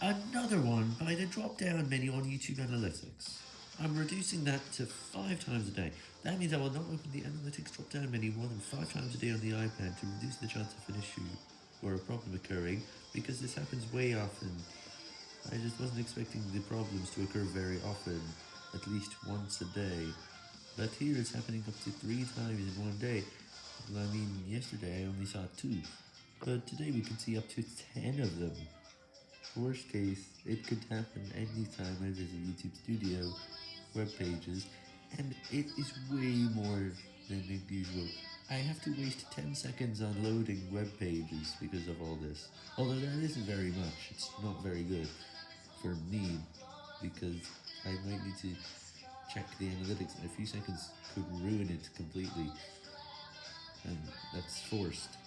Another one by the drop-down menu on YouTube Analytics. I'm reducing that to 5 times a day. That means I will not open the Analytics drop-down menu more than 5 times a day on the iPad to reduce the chance of an issue or a problem occurring, because this happens way often. I just wasn't expecting the problems to occur very often, at least once a day. But here it's happening up to 3 times in one day. I mean, yesterday I only saw 2, but today we can see up to 10 of them. Worst case, it could happen anytime I visit YouTube Studio, web pages, and it is way more than usual. I have to waste 10 seconds on loading web pages because of all this. Although that isn't very much, it's not very good for me, because I might need to check the analytics and a few seconds could ruin it completely, and that's forced.